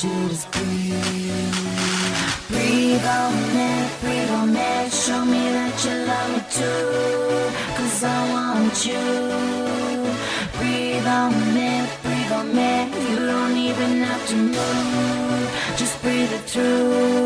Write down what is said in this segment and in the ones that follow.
do is breathe. Breathe on me, breathe on me. Show me that you love me too. Cause I want you. Breathe on me, breathe on me. You don't even have to move. Just breathe it through.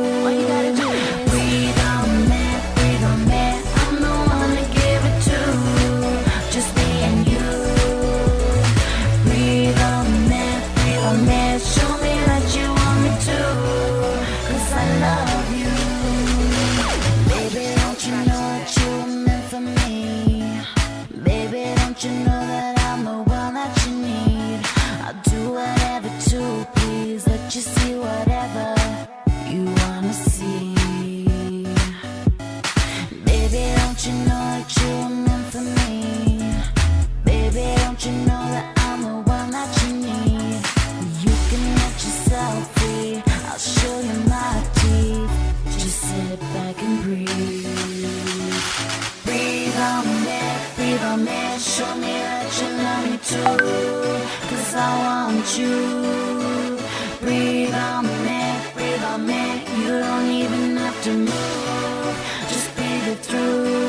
Don't you know that I'm the one that you need? I'll do whatever to please. Let you see whatever you wanna see. Baby, don't you know that you were meant for me? Baby, don't you know that breathe on me. Show me that you love me too. Cause I want you. Breathe on me, breathe on me. You don't even have to move. Just breathe it through.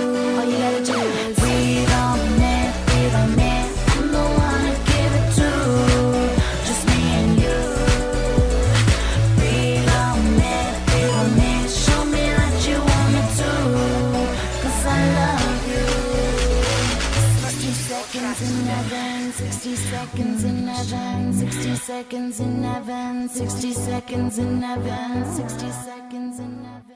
Seconds in heaven, 60 seconds in heaven, 60 seconds in heaven, 60 seconds in heaven, 60 seconds.